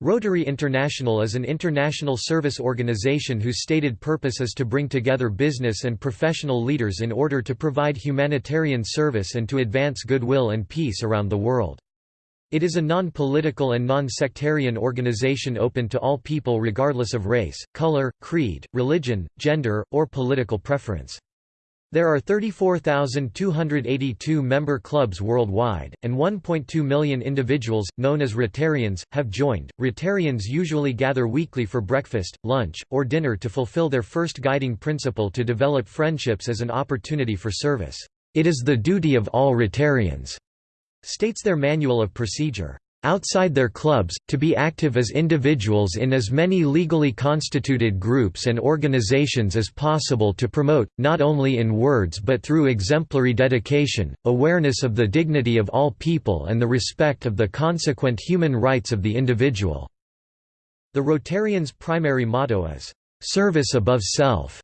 Rotary International is an international service organization whose stated purpose is to bring together business and professional leaders in order to provide humanitarian service and to advance goodwill and peace around the world. It is a non-political and non-sectarian organization open to all people regardless of race, color, creed, religion, gender, or political preference. There are 34,282 member clubs worldwide, and 1.2 million individuals, known as Rotarians, have joined. Rotarians usually gather weekly for breakfast, lunch, or dinner to fulfill their first guiding principle to develop friendships as an opportunity for service. It is the duty of all Rotarians, states their manual of procedure outside their clubs, to be active as individuals in as many legally constituted groups and organizations as possible to promote, not only in words but through exemplary dedication, awareness of the dignity of all people and the respect of the consequent human rights of the individual." The Rotarians' primary motto is, "'Service above self'".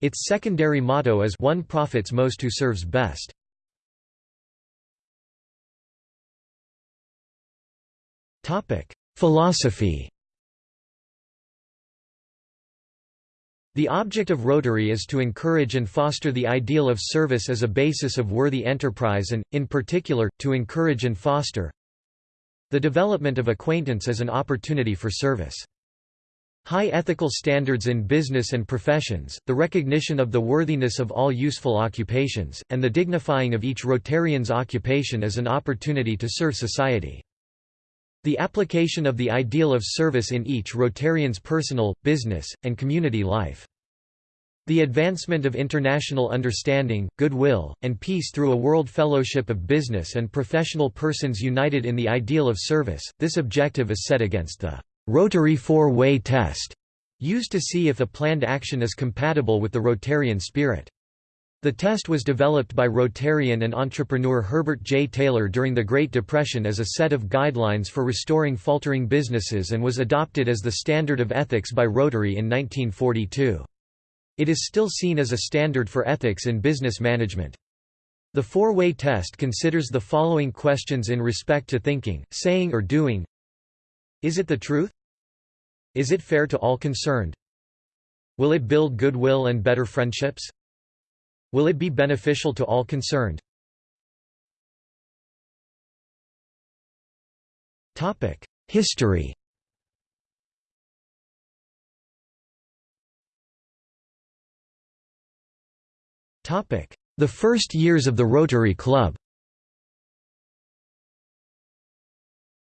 Its secondary motto is one profits most who serves best. Philosophy The object of Rotary is to encourage and foster the ideal of service as a basis of worthy enterprise and, in particular, to encourage and foster the development of acquaintance as an opportunity for service. High ethical standards in business and professions, the recognition of the worthiness of all useful occupations, and the dignifying of each Rotarian's occupation as an opportunity to serve society. The application of the ideal of service in each Rotarian's personal, business, and community life. The advancement of international understanding, goodwill, and peace through a world fellowship of business and professional persons united in the ideal of service. This objective is set against the Rotary four-way test, used to see if a planned action is compatible with the Rotarian spirit. The test was developed by Rotarian and entrepreneur Herbert J. Taylor during the Great Depression as a set of guidelines for restoring faltering businesses and was adopted as the standard of ethics by Rotary in 1942. It is still seen as a standard for ethics in business management. The four-way test considers the following questions in respect to thinking, saying or doing Is it the truth? Is it fair to all concerned? Will it build goodwill and better friendships? Will it be beneficial to all concerned? History The first years of the Rotary Club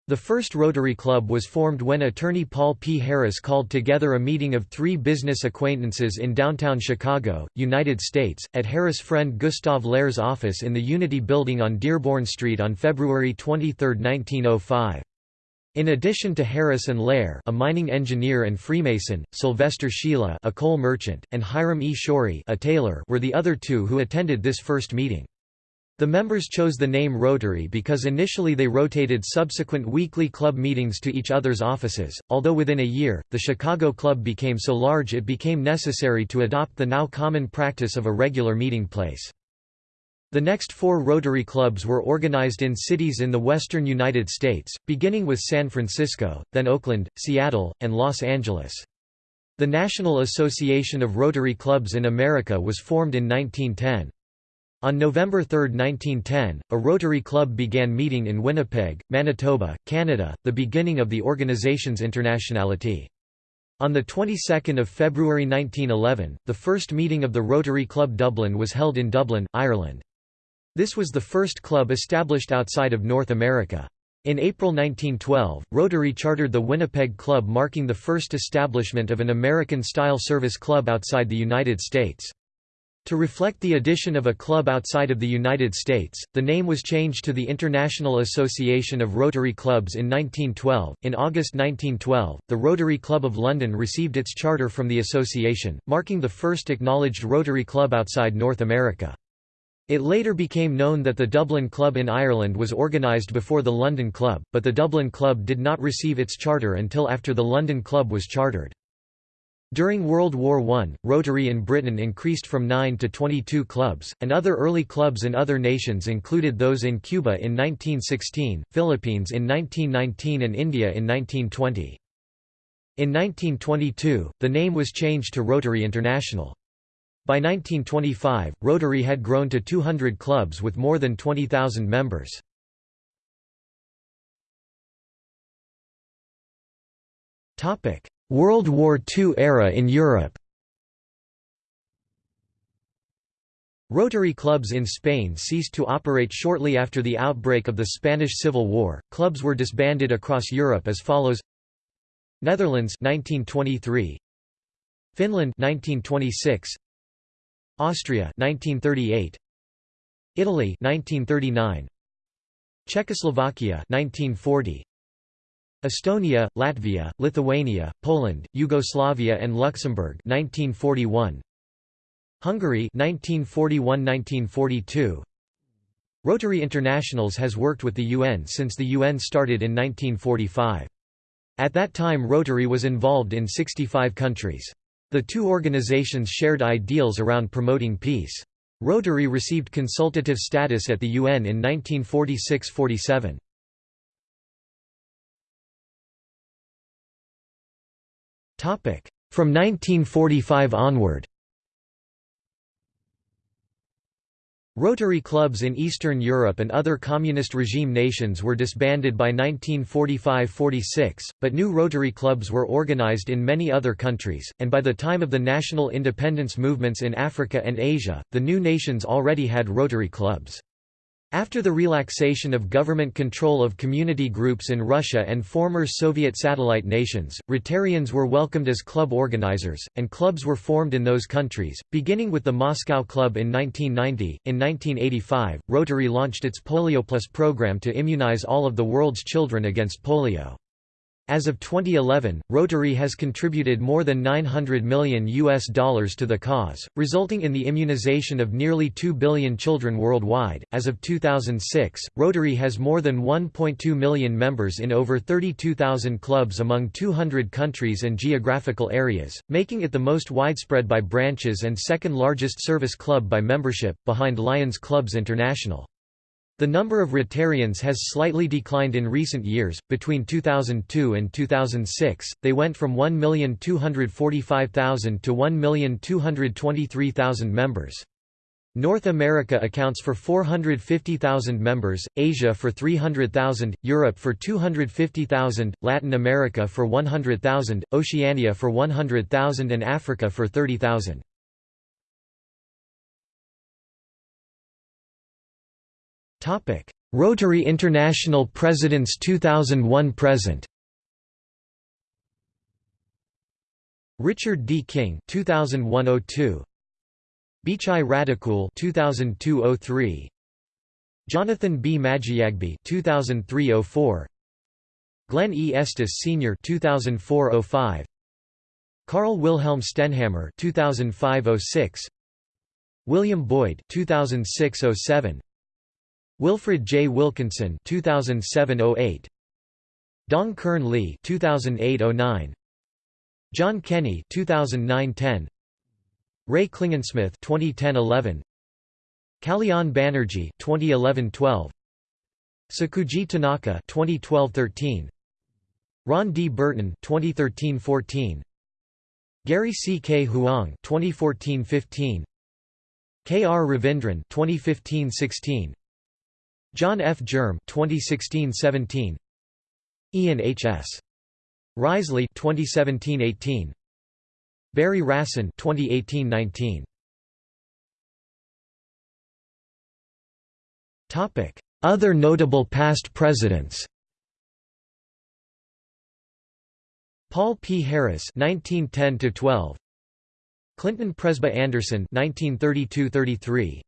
The first Rotary Club was formed when attorney Paul P. Harris called together a meeting of three business acquaintances in downtown Chicago, United States, at Harris' friend Gustav Loehr's office in the Unity Building on Dearborn Street on February 23, 1905. In addition to Harris and Loehr a mining engineer and Freemason, Silvester Schiele a coal merchant, and Hiram E. Shorey a tailor were the other two who attended this first meeting. The members chose the name Rotary because initially they rotated subsequent weekly club meetings to each other's offices, although within a year, the Chicago Club became so large it became necessary to adopt the now common practice of a regular meeting place. The next four Rotary clubs were organized in cities in the western United States, beginning with San Francisco, then Oakland, Seattle, and Los Angeles. The National Association of Rotary Clubs in America was formed in 1910. On November 3, 1910, a Rotary Club began meeting in Winnipeg, Manitoba, Canada, the beginning of the organization's internationality. On the 22nd of February 1911, the first meeting of the Rotary Club Dublin was held in Dublin, Ireland. This was the first club established outside of North America. In April 1912, Rotary chartered the Winnipeg Club marking the first establishment of an American-style service club outside the United States. To reflect the addition of a club outside of the United States, the name was changed to the International Association of Rotary Clubs in 1912. In August 1912, the Rotary Club of London received its charter from the association, marking the first acknowledged Rotary Club outside North America. It later became known that the Dublin Club in Ireland was organised before the London Club, but the Dublin Club did not receive its charter until after the London Club was chartered. During World War I, Rotary in Britain increased from 9 to 22 clubs, and other early clubs in other nations included those in Cuba in 1916, Philippines in 1919 and India in 1920. In 1922, the name was changed to Rotary International. By 1925, Rotary had grown to 200 clubs with more than 20,000 members. World War II era in Europe. Rotary clubs in Spain ceased to operate shortly after the outbreak of the Spanish Civil War. Clubs were disbanded across Europe as follows: Netherlands 1923 Finland 1926 Austria 1938 Italy 1939 Czechoslovakia 1940 Estonia, Latvia, Lithuania, Poland, Yugoslavia and Luxembourg 1941 Hungary 1941–1942 Rotary Internationals has worked with the UN since the UN started in 1945. At that time Rotary was involved in 65 countries. The two organizations shared ideals around promoting peace. Rotary received consultative status at the UN in 1946–47. From 1945 onward Rotary clubs in Eastern Europe and other communist regime nations were disbanded by 1945–46, but new Rotary clubs were organized in many other countries, and by the time of the national independence movements in Africa and Asia, the new nations already had Rotary clubs. After the relaxation of government control of community groups in Russia and former Soviet satellite nations, Rotarians were welcomed as club organizers, and clubs were formed in those countries, beginning with the Moscow Club in 1990. In 1985, Rotary launched its Polio Plus program to immunize all of the world's children against polio. As of 2011, Rotary has contributed more than 900 million US dollars to the cause, resulting in the immunization of nearly 2 billion children worldwide. As of 2006, Rotary has more than 1.2 million members in over 32,000 clubs among 200 countries and geographical areas, making it the most widespread by branches and second largest service club by membership, behind Lions Clubs International. The number of Rotarians has slightly declined in recent years. Between 2002 and 2006, they went from 1,245,000 to 1,223,000 members. North America accounts for 450,000 members, Asia for 300,000, Europe for 250,000, Latin America for 100,000, Oceania for 100,000 and Africa for 30,000. Rotary International Presidents 2001 present Richard D. King 2001-02 Bhichai Rattakul 2002-03 Jonathan B. Majiyagbe 2003-04 Glenn E. Estes Sr. 2004-05 Carl Wilhelm Stenhammer 2005-06 William Boyd 2006-07 Wilfred J. Wilkinson 2007-08 Dong Kurn Lee 2008-09 John Kenny 2009-10 Ray Klingensmith 2010-11 Kalyan Banerjee 2011-12 Sakuji Tanaka 2012-13 Ron D. Burton 2013-14 Gary C. K. Huang 2014-15 K. R. Ravindran 2015-16 John F. Germ 2016-17 Ian H. S. Riseley 2017-18 Barry Rassin 2018-19 Topic Other notable past presidents. Paul P. Harris 1910 12 Clinton Presba Anderson 1932-33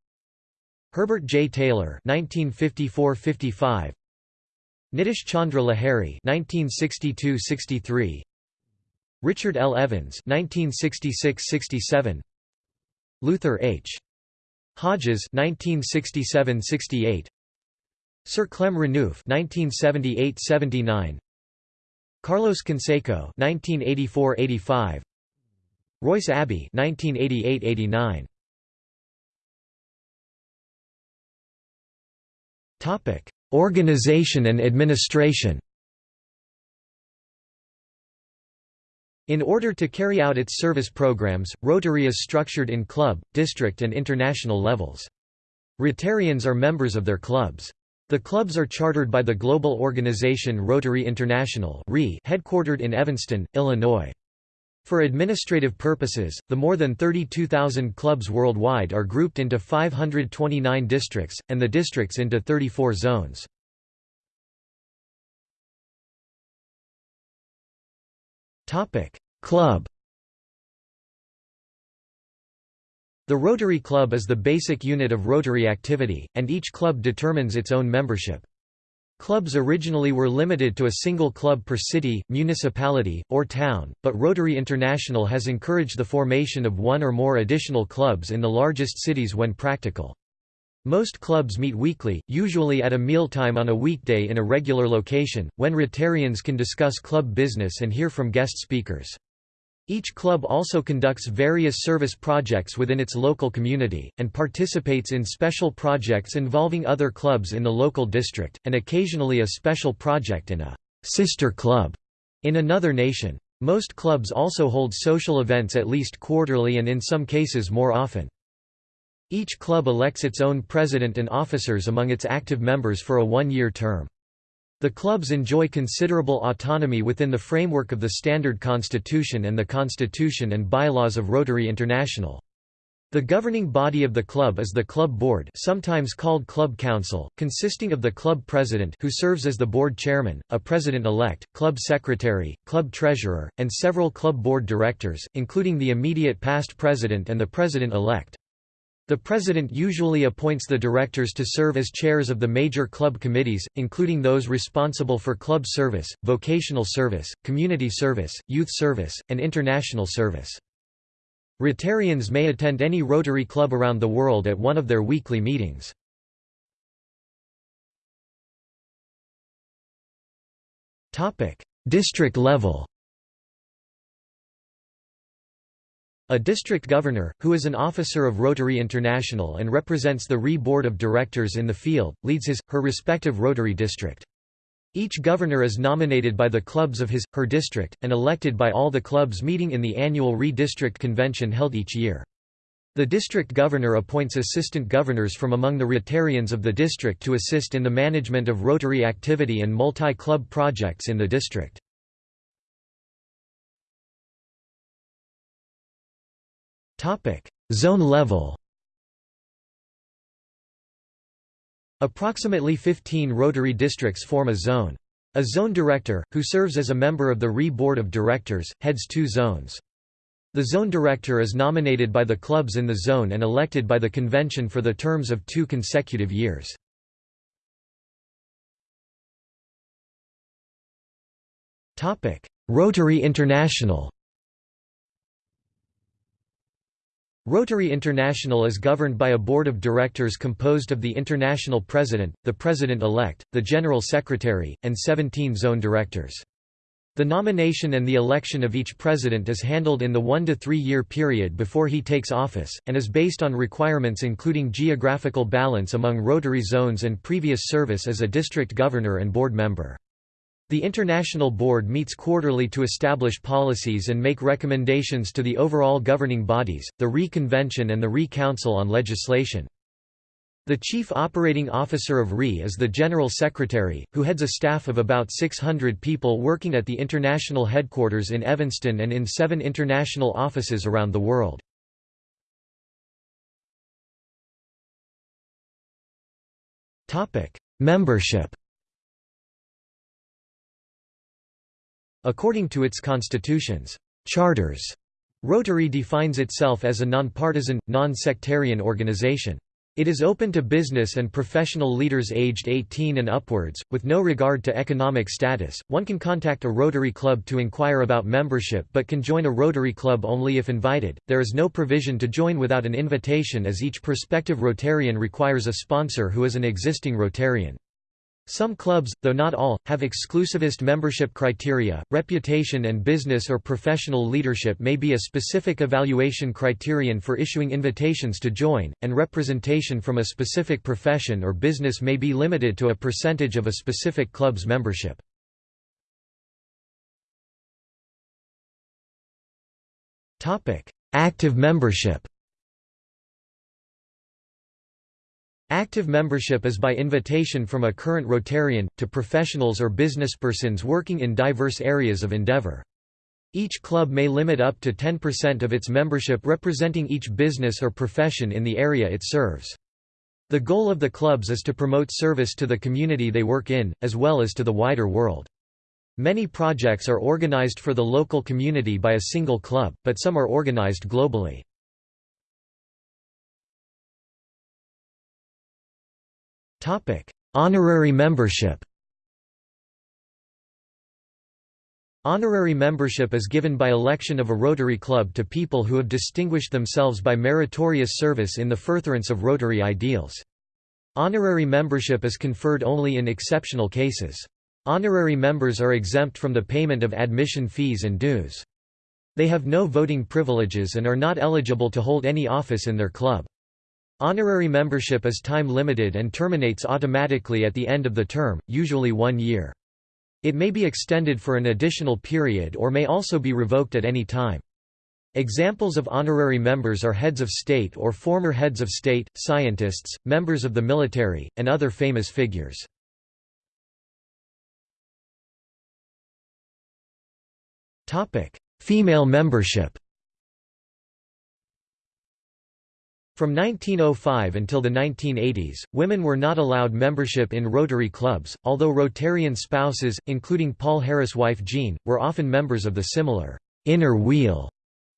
Herbert J. Taylor (1954–55), Nitish Chandra Lahiri (1962–63), Richard L. Evans (1966–67), Luther H. Hodges (1967–68), Sir Clem Renouf (1978–79), Carlos Canseco (1984–85), Royce Abbey (1988–89). Organization and administration In order to carry out its service programs, Rotary is structured in club, district and international levels. Rotarians are members of their clubs. The clubs are chartered by the global organization Rotary International headquartered in Evanston, Illinois. For administrative purposes, the more than 32,000 clubs worldwide are grouped into 529 districts, and the districts into 34 zones. Club The Rotary Club is the basic unit of Rotary activity, and each club determines its own membership. Clubs originally were limited to a single club per city, municipality, or town, but Rotary International has encouraged the formation of one or more additional clubs in the largest cities when practical. Most clubs meet weekly, usually at a mealtime on a weekday in a regular location, when Rotarians can discuss club business and hear from guest speakers. Each club also conducts various service projects within its local community, and participates in special projects involving other clubs in the local district, and occasionally a special project in a «sister club» in another nation. Most clubs also hold social events at least quarterly and in some cases more often. Each club elects its own president and officers among its active members for a one-year term. The clubs enjoy considerable autonomy within the framework of the Standard Constitution and the Constitution and bylaws of Rotary International. The governing body of the club is the club board sometimes called club council, consisting of the club president who serves as the board chairman, a president-elect, club secretary, club treasurer, and several club board directors, including the immediate past president and the president-elect. The president usually appoints the directors to serve as chairs of the major club committees, including those responsible for club service, vocational service, community service, youth service, and international service. Rotarians may attend any Rotary Club around the world at one of their weekly meetings. District level A district governor, who is an officer of Rotary International and represents the RI Board of Directors in the field, leads his, her respective Rotary district. Each governor is nominated by the clubs of his, her district, and elected by all the clubs meeting in the annual RI-district convention held each year. The district governor appoints assistant governors from among the Rotarians of the district to assist in the management of Rotary activity and multi-club projects in the district. Zone level. Approximately 15 Rotary districts form a zone. A zone director, who serves as a member of the RI Board of Directors, heads two zones. The zone director is nominated by the clubs in the zone and elected by the convention for the terms of two consecutive years. Rotary International Rotary International is governed by a board of directors composed of the international president, the president-elect, the general secretary, and 17 zone directors. The nomination and the election of each president is handled in the one to three year period before he takes office, and is based on requirements including geographical balance among Rotary zones and previous service as a district governor and board member. The International Board meets quarterly to establish policies and make recommendations to the overall governing bodies, the RI Convention and the RI Council on Legislation. The Chief Operating Officer of RI is the General Secretary, who heads a staff of about 600 people working at the international headquarters in Evanston and in seven international offices around the world. Membership According to its constitution's charters, Rotary defines itself as a nonpartisan, non-sectarian organization. It is open to business and professional leaders aged 18 and upwards, with no regard to economic status. One can contact a Rotary Club to inquire about membership but can join a Rotary Club only if invited. There is no provision to join without an invitation as each prospective Rotarian requires a sponsor who is an existing Rotarian. Some clubs, though not all, have exclusivist membership criteria. Reputation and business or professional leadership may be a specific evaluation criterion for issuing invitations to join, and representation from a specific profession or business may be limited to a percentage of a specific club's membership. Active membership Active membership is by invitation from a current Rotarian, to professionals or businesspersons working in diverse areas of endeavor. Each club may limit up to 10% of its membership representing each business or profession in the area it serves. The goal of the clubs is to promote service to the community they work in, as well as to the wider world. Many projects are organized for the local community by a single club, but some are organized globally. Honorary membership Honorary membership is given by election of a Rotary Club to people who have distinguished themselves by meritorious service in the furtherance of Rotary ideals. Honorary membership is conferred only in exceptional cases. Honorary members are exempt from the payment of admission fees and dues. They have no voting privileges and are not eligible to hold any office in their club. Honorary membership is time-limited and terminates automatically at the end of the term, usually one year. It may be extended for an additional period or may also be revoked at any time. Examples of honorary members are heads of state or former heads of state, scientists, members of the military, and other famous figures. Female membership From 1905 until the 1980s, women were not allowed membership in Rotary clubs, although Rotarian spouses, including Paul Harris' wife Jean, were often members of the similar «inner wheel»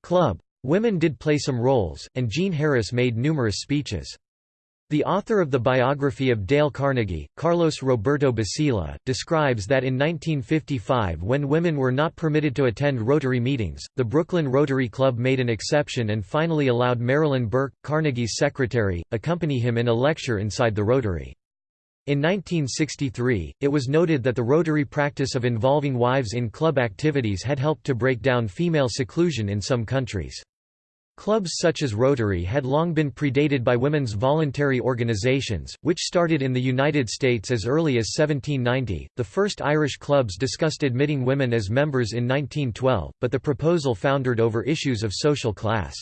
club. Women did play some roles, and Jean Harris made numerous speeches. The author of the biography of Dale Carnegie, Carlos Roberto Basila, describes that in 1955 when women were not permitted to attend Rotary meetings, the Brooklyn Rotary Club made an exception and finally allowed Marilyn Burke, Carnegie's secretary, accompany him in a lecture inside the Rotary. In 1963, it was noted that the Rotary practice of involving wives in club activities had helped to break down female seclusion in some countries. Clubs such as Rotary had long been predated by women's voluntary organizations, which started in the United States as early as 1790. The first Irish clubs discussed admitting women as members in 1912, but the proposal foundered over issues of social class.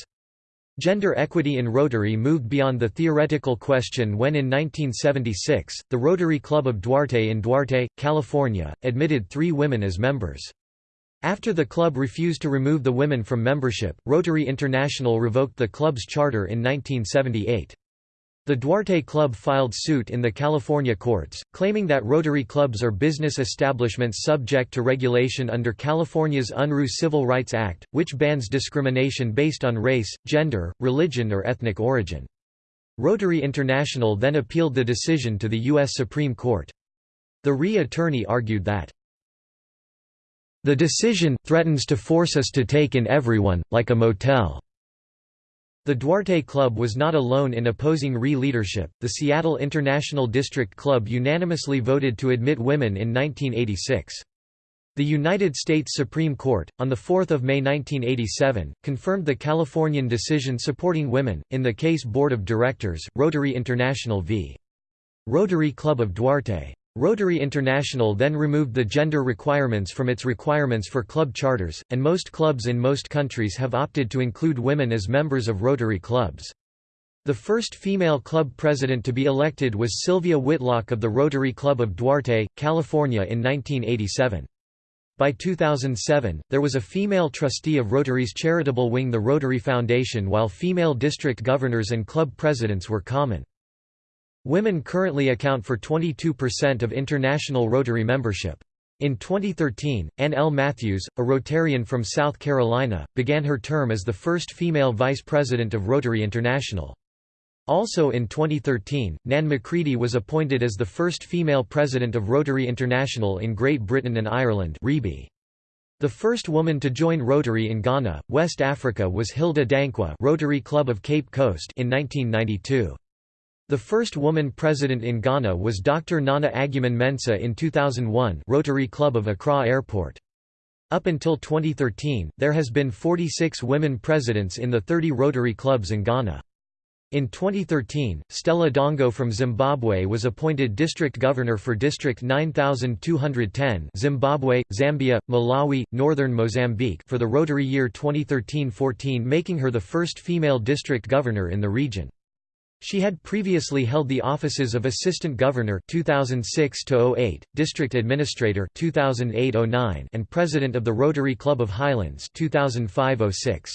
Gender equity in Rotary moved beyond the theoretical question when in 1976, the Rotary Club of Duarte in Duarte, California, admitted three women as members. After the club refused to remove the women from membership, Rotary International revoked the club's charter in 1978. The Duarte Club filed suit in the California courts, claiming that Rotary clubs are business establishments subject to regulation under California's Unruh Civil Rights Act, which bans discrimination based on race, gender, religion or ethnic origin. Rotary International then appealed the decision to the U.S. Supreme Court. The RI attorney argued that the decision threatens to force us to take in everyone, like a motel. The Duarte Club was not alone in opposing RI leadership. The Seattle International District Club unanimously voted to admit women in 1986. The United States Supreme Court, on 4 May 1987, confirmed the Californian decision supporting women, in the case Board of Directors, Rotary International v. Rotary Club of Duarte. Rotary International then removed the gender requirements from its requirements for club charters, and most clubs in most countries have opted to include women as members of Rotary clubs. The first female club president to be elected was Sylvia Whitlock of the Rotary Club of Duarte, California in 1987. By 2007, there was a female trustee of Rotary's charitable wing the Rotary Foundation while female district governors and club presidents were common. Women currently account for 22% of international Rotary membership. In 2013, Ann L. Matthews, a Rotarian from South Carolina, began her term as the first female vice president of Rotary International. Also in 2013, Nan McCready was appointed as the first female president of Rotary International in Great Britain and Ireland The first woman to join Rotary in Ghana, West Africa was Hilda Dankwa Rotary Club of Cape Coast in 1992. The first woman president in Ghana was Dr. Nana Agyeman Mensah in 2001 Rotary Club of Accra Airport. Up until 2013, there has been 46 women presidents in the 30 Rotary clubs in Ghana. In 2013, Stella Dongo from Zimbabwe was appointed district governor for District 9210 Zimbabwe, Zambia, Malawi, Northern Mozambique for the Rotary year 2013-14 making her the first female district governor in the region. She had previously held the offices of Assistant Governor 2006-08, District Administrator 2008-09 and President of the Rotary Club of Highlands 2005-06.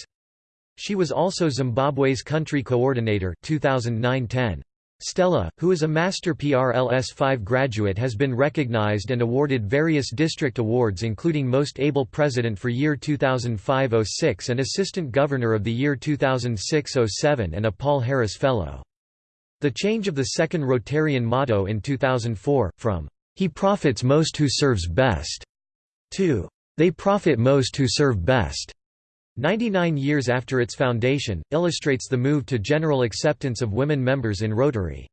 She was also Zimbabwe's country coordinator 2009-10. Stella, who is a Master PRLS 5 graduate has been recognized and awarded various district awards including Most Able President for year 2005-06 and Assistant Governor of the year 2006-07 and a Paul Harris Fellow. The change of the second Rotarian motto in 2004, from, "'He profits most who serves best' to, "'They profit most who serve best' 99 years after its foundation, illustrates the move to general acceptance of women members in Rotary.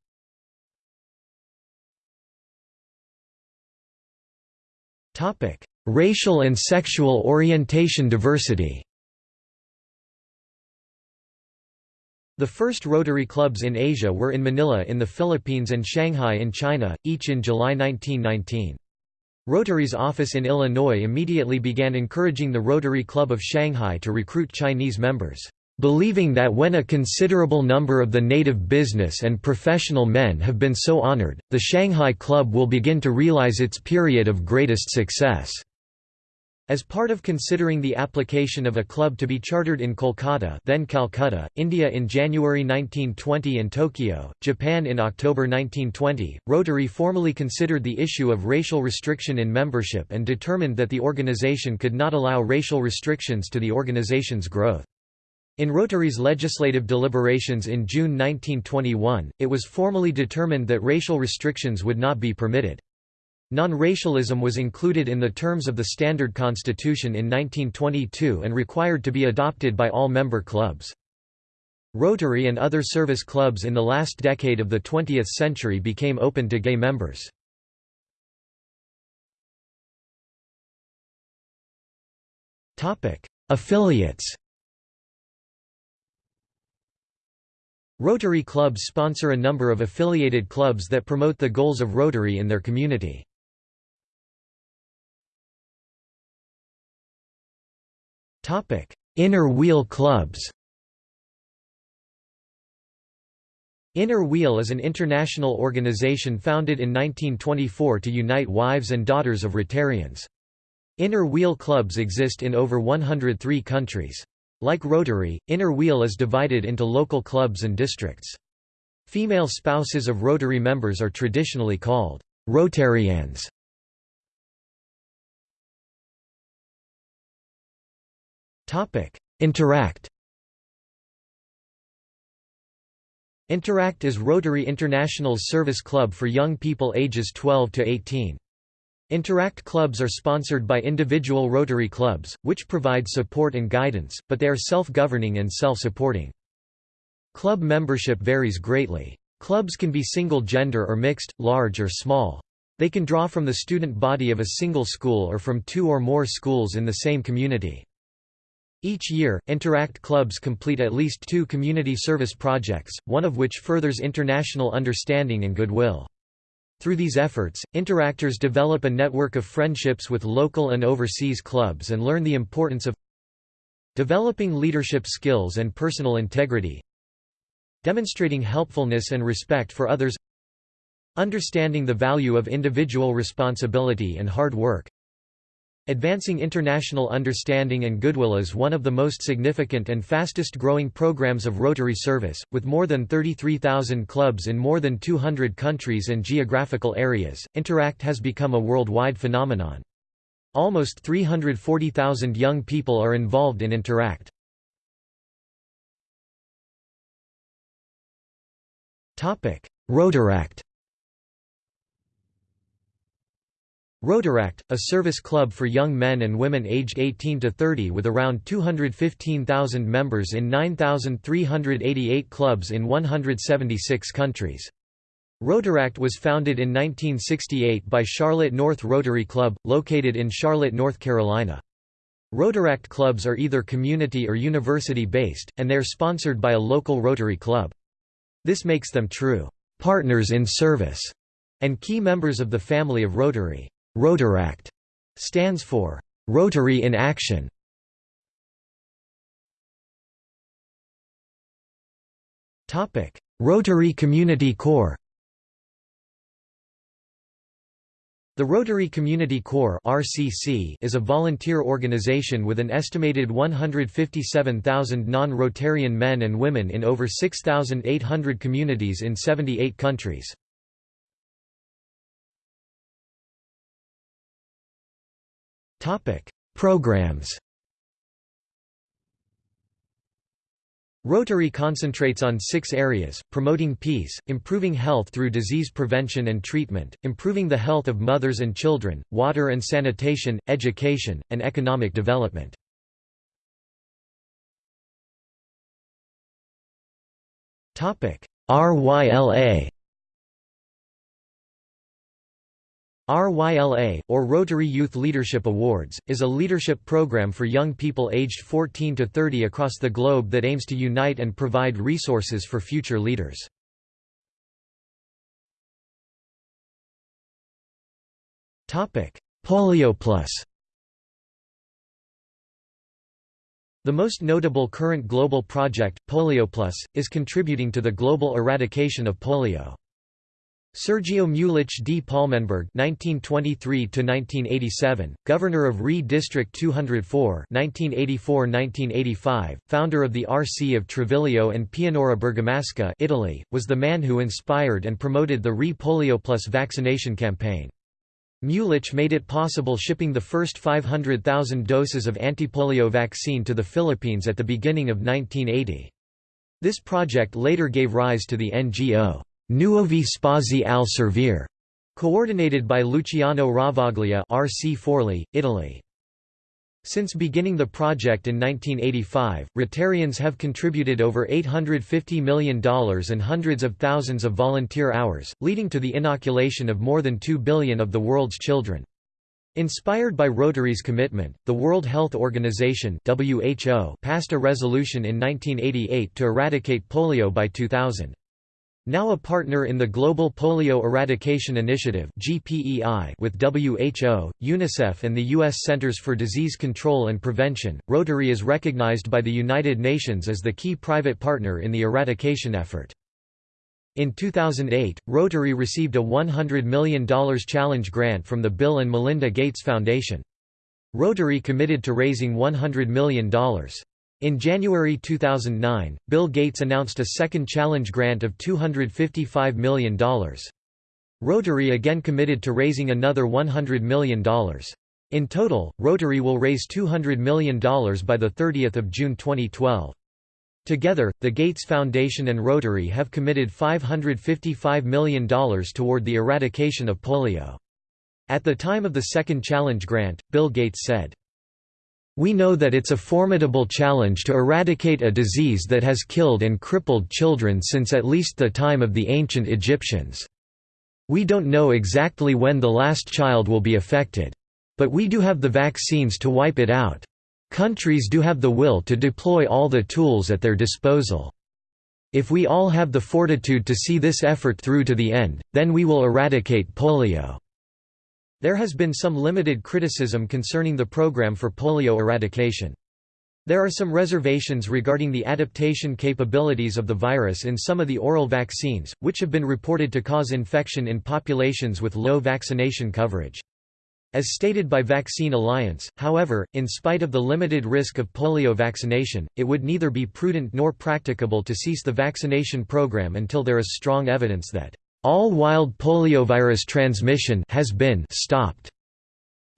Racial and sexual orientation diversity The first Rotary clubs in Asia were in Manila in the Philippines and Shanghai in China, each in July 1919. Rotary's office in Illinois immediately began encouraging the Rotary Club of Shanghai to recruit Chinese members, believing that when a considerable number of the native business and professional men have been so honored, the Shanghai Club will begin to realize its period of greatest success. As part of considering the application of a club to be chartered in Kolkata then Calcutta, India in January 1920 and Tokyo, Japan in October 1920, Rotary formally considered the issue of racial restriction in membership and determined that the organization could not allow racial restrictions to the organization's growth. In Rotary's legislative deliberations in June 1921, it was formally determined that racial restrictions would not be permitted. Non-racialism was included in the terms of the Standard Constitution in 1922 and required to be adopted by all member clubs. Rotary and other service clubs in the last decade of the 20th century became open to gay members. Affiliates Rotary clubs sponsor a number of affiliated clubs that promote the goals of Rotary in their community. Inner wheel clubs Inner Wheel is an international organization founded in 1924 to unite wives and daughters of Rotarians. Inner Wheel clubs exist in over 103 countries. Like Rotary, Inner Wheel is divided into local clubs and districts. Female spouses of Rotary members are traditionally called Rotary Anns. Interact Interact is Rotary International's service club for young people ages 12 to 18. Interact clubs are sponsored by individual Rotary clubs, which provide support and guidance, but they are self-governing and self-supporting. Club membership varies greatly. Clubs can be single-gender or mixed, large or small. They can draw from the student body of a single school or from two or more schools in the same community. Each year, Interact clubs complete at least two community service projects, one of which furthers international understanding and goodwill. Through these efforts, interactors develop a network of friendships with local and overseas clubs and learn the importance of developing leadership skills and personal integrity, demonstrating helpfulness and respect for others, understanding the value of individual responsibility and hard work, Advancing international understanding and goodwill is one of the most significant and fastest growing programs of Rotary service, with more than 33,000 clubs in more than 200 countries and geographical areas. Interact has become a worldwide phenomenon. Almost 340,000 young people are involved in Interact. Rotaract Rotaract, a service club for young men and women aged 18 to 30 with around 215,000 members in 9,388 clubs in 176 countries. Rotaract was founded in 1968 by Charlotte North Rotary Club, located in Charlotte, North Carolina. Rotaract clubs are either community or university-based, and they are sponsored by a local Rotary club. This makes them true partners in service and key members of the family of Rotary. Rotaract stands for Rotary in Action. Topic: Rotary Community Corps. The Rotary Community Corps (RCC) is a volunteer organization with an estimated 157,000 non-Rotarian men and women in over 6,800 communities in 78 countries. Topic: Programs. Rotary concentrates on six areas, promoting peace, improving health through disease prevention and treatment, improving the health of mothers and children, water and sanitation, education, and economic development. RYLA RYLA, or Rotary Youth Leadership Awards, is a leadership program for young people aged 14 to 30 across the globe that aims to unite and provide resources for future leaders. Polio Plus The most notable current global project, Polio Plus, is contributing to the global eradication of polio. Sergio Mulitsch di Palmenberg (1923–1987), governor of RI District 204 (1984–1985), founder of the RC of Treviglio and Pianura Bergamasca, Italy, was the man who inspired and promoted the RI Polio Plus vaccination campaign. Mulitsch made it possible shipping the first 500,000 doses of antipolio vaccine to the Philippines at the beginning of 1980. This project later gave rise to the NGO. Nuovi Spazi al Servire, coordinated by Luciano Ravaglia RC Forli, Italy. Since beginning the project in 1985, Rotarians have contributed over $850 million and hundreds of thousands of volunteer hours, leading to the inoculation of more than 2 billion of the world's children. Inspired by Rotary's commitment, the World Health Organization (WHO) passed a resolution in 1988 to eradicate polio by 2000. Now a partner in the Global Polio Eradication Initiative with WHO, UNICEF and the U.S. Centers for Disease Control and Prevention, Rotary is recognized by the United Nations as the key private partner in the eradication effort. In 2008, Rotary received a $100 million challenge grant from the Bill and Melinda Gates Foundation. Rotary committed to raising $100 million. In January 2009, Bill Gates announced a second challenge grant of $255 million. Rotary again committed to raising another $100 million. In total, Rotary will raise $200 million by 30 June 2012. Together, the Gates Foundation and Rotary have committed $555 million toward the eradication of polio. At the time of the second challenge grant, Bill Gates said, we know that it's a formidable challenge to eradicate a disease that has killed and crippled children since at least the time of the ancient Egyptians. We don't know exactly when the last child will be affected. But we do have the vaccines to wipe it out. Countries do have the will to deploy all the tools at their disposal. If we all have the fortitude to see this effort through to the end, then we will eradicate polio. There has been some limited criticism concerning the program for polio eradication. There are some reservations regarding the adaptation capabilities of the virus in some of the oral vaccines, which have been reported to cause infection in populations with low vaccination coverage. As stated by Vaccine Alliance, however, in spite of the limited risk of polio vaccination, it would neither be prudent nor practicable to cease the vaccination program until there is strong evidence that all wild poliovirus transmission has been stopped.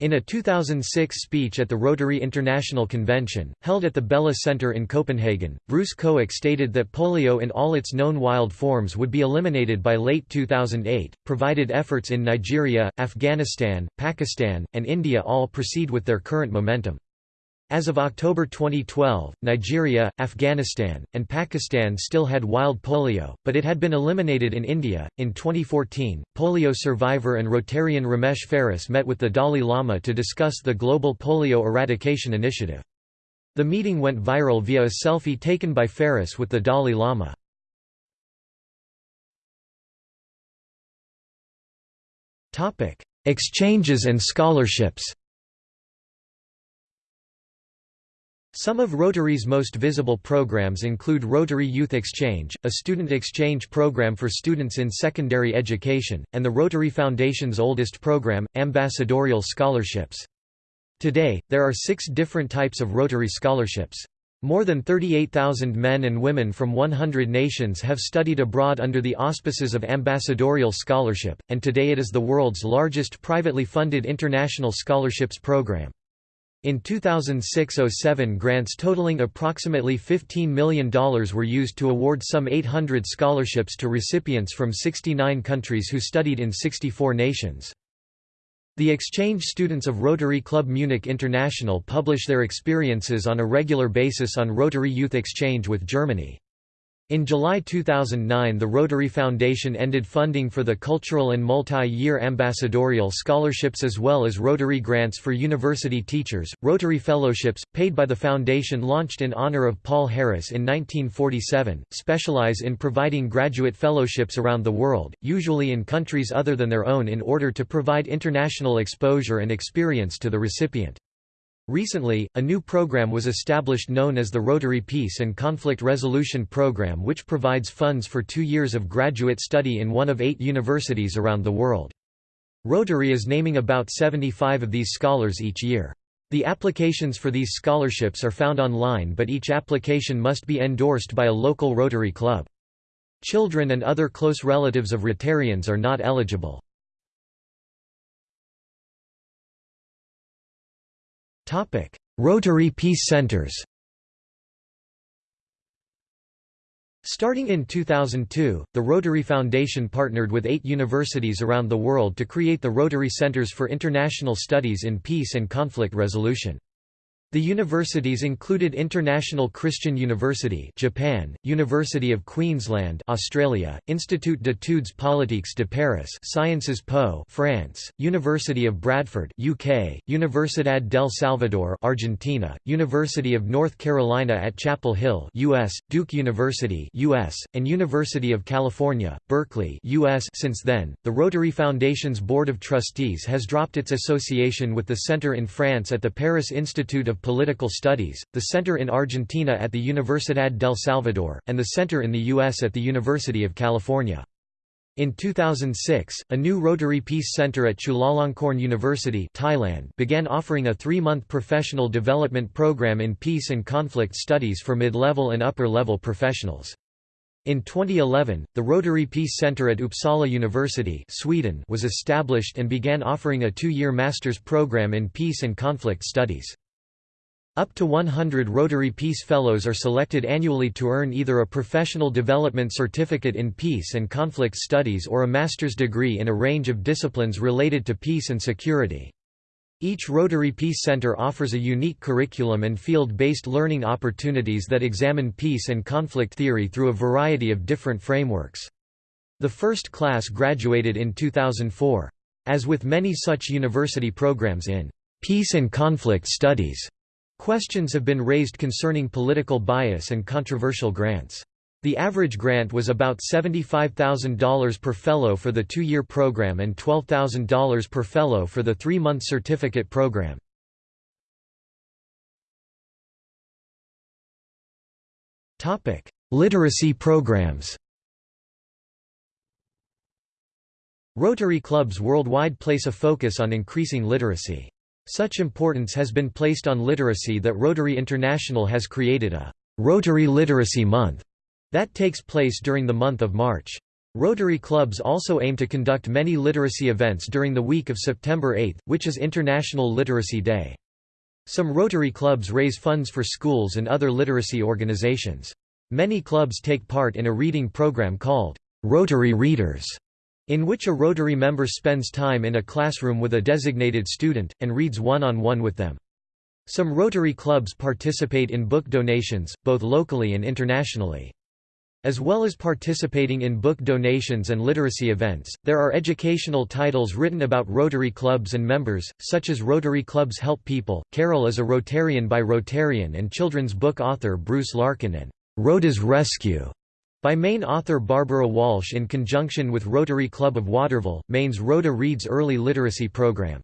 In a 2006 speech at the Rotary International Convention, held at the Bella Center in Copenhagen, Bruce Koech stated that polio in all its known wild forms would be eliminated by late 2008, provided efforts in Nigeria, Afghanistan, Pakistan, and India all proceed with their current momentum. As of October 2012, Nigeria, Afghanistan, and Pakistan still had wild polio, but it had been eliminated in India. In 2014, polio survivor and Rotarian Ramesh Ferris met with the Dalai Lama to discuss the global polio eradication initiative. The meeting went viral via a selfie taken by Ferris with the Dalai Lama. Exchanges and scholarships Some of Rotary's most visible programs include Rotary Youth Exchange, a student exchange program for students in secondary education, and the Rotary Foundation's oldest program, Ambassadorial Scholarships. Today, there are six different types of Rotary scholarships. More than 38,000 men and women from 100 nations have studied abroad under the auspices of Ambassadorial Scholarship, and today it is the world's largest privately funded international scholarships program. In 2006–07 grants totaling approximately $15 million were used to award some 800 scholarships to recipients from 69 countries who studied in 64 nations. The exchange students of Rotary Club Munich International publish their experiences on a regular basis on Rotary Youth Exchange with Germany. In July 2009 the Rotary Foundation ended funding for the cultural and multi-year ambassadorial scholarships as well as Rotary grants for university teachers. Rotary Fellowships, paid by the foundation launched in honor of Paul Harris in 1947, specialize in providing graduate fellowships around the world, usually in countries other than their own in order to provide international exposure and experience to the recipient. Recently, a new program was established known as the Rotary Peace and Conflict Resolution Program which provides funds for two years of graduate study in one of eight universities around the world. Rotary is naming about 75 of these scholars each year. The applications for these scholarships are found online but each application must be endorsed by a local Rotary club. Children and other close relatives of Rotarians are not eligible. Rotary Peace Centers Starting in 2002, the Rotary Foundation partnered with eight universities around the world to create the Rotary Centers for International Studies in Peace and Conflict Resolution. The universities included International Christian University Japan, University of Queensland Australia, Institut d'études politiques de Paris Sciences Po France, University of Bradford UK, Universidad del Salvador Argentina, University of North Carolina at Chapel Hill US, Duke University US, and University of California, Berkeley US Since then, the Rotary Foundation's Board of Trustees has dropped its association with the Center in France at the Paris Institute of Political Studies, the Center in Argentina at the Universidad del Salvador, and the Center in the U.S. at the University of California. In 2006, a new Rotary Peace Center at Chulalongkorn University Thailand began offering a three-month professional development program in peace and conflict studies for mid-level and upper-level professionals. In 2011, the Rotary Peace Center at Uppsala University Sweden was established and began offering a two-year master's program in peace and conflict studies. Up to 100 Rotary Peace Fellows are selected annually to earn either a professional development certificate in peace and conflict studies or a master's degree in a range of disciplines related to peace and security. Each Rotary Peace Center offers a unique curriculum and field-based learning opportunities that examine peace and conflict theory through a variety of different frameworks. The first class graduated in 2004. As with many such university programs in peace and conflict studies, Questions have been raised concerning political bias and controversial grants. The average grant was about $75,000 per fellow for the two-year program and $12,000 per fellow for the three-month certificate program. Literacy programs Rotary clubs worldwide place a focus on increasing literacy. Such importance has been placed on literacy that Rotary International has created a Rotary Literacy Month that takes place during the month of March. Rotary clubs also aim to conduct many literacy events during the week of September 8, which is International Literacy Day. Some Rotary clubs raise funds for schools and other literacy organizations. Many clubs take part in a reading program called Rotary Readers, in which a Rotary member spends time in a classroom with a designated student, and reads one-on-one -on -one with them. Some Rotary clubs participate in book donations, both locally and internationally. As well as participating in book donations and literacy events, there are educational titles written about Rotary clubs and members, such as Rotary Clubs Help People, Carol is a Rotarian by Rotarian and children's book author Bruce Larkin and Rhoda's Rescue By Maine author Barbara Walsh in conjunction with Rotary Club of Waterville, Maine's Rhoda Reid's early literacy program.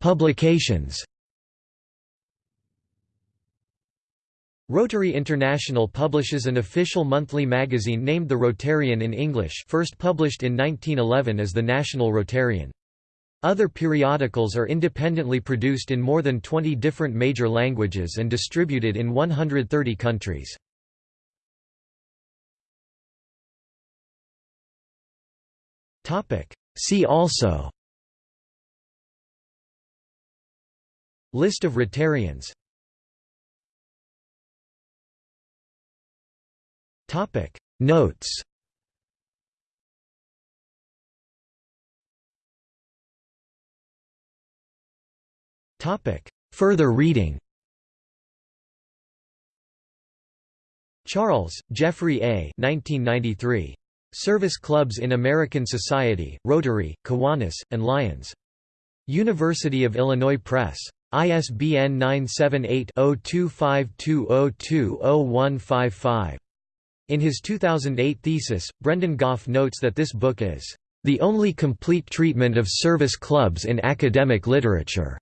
Publications Rotary International publishes an official monthly magazine named The Rotarian in English first published in 1911 as the National Rotarian. Other periodicals are independently produced in more than 20 different major languages and distributed in 130 countries. See also List of Rotarians Notes Further reading Charles, Jeffrey A. 1993. Service Clubs in American Society, Rotary, Kiwanis, and Lions. University of Illinois Press. ISBN 978-0252020155. In his 2008 thesis, Brendan Goff notes that this book is the only complete treatment of service clubs in academic literature.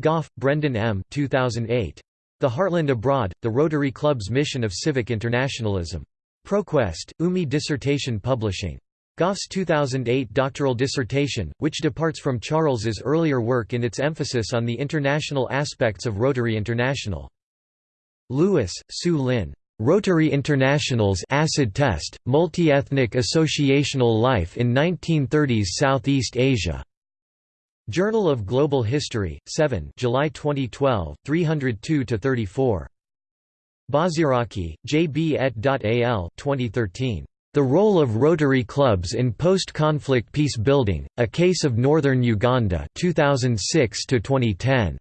Goff, Brendan M. 2008. The Heartland Abroad, The Rotary Club's Mission of Civic Internationalism. ProQuest, UMI Dissertation Publishing. Goff's 2008 doctoral dissertation, which departs from Charles's earlier work in its emphasis on the international aspects of Rotary International. Lewis, Su Lin. Rotary International's Acid Test, Multi-Ethnic Associational Life in 1930s Southeast Asia. Journal of Global History, 7 July 2012, 302–34. Baziraki, J. B. et al. 2013. The Role of Rotary Clubs in Post-Conflict Peace Building, A Case of Northern Uganda 2006–2010.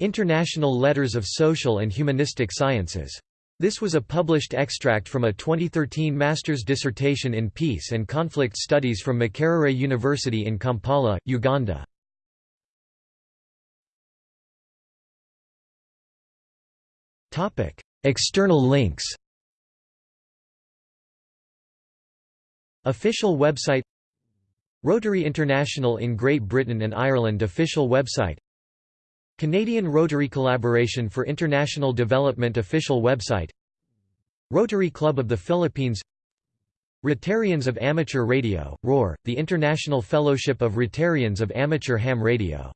International Letters of Social and Humanistic Sciences. This was a published extract from a 2013 master's dissertation in Peace and Conflict Studies from Makerere University in Kampala, Uganda. External links. Official website. Rotary International in Great Britain and Ireland official website Canadian Rotary Collaboration for International Development official website Rotary Club of the Philippines Rotarians of Amateur Radio, ROAR, the International Fellowship of Rotarians of Amateur Ham Radio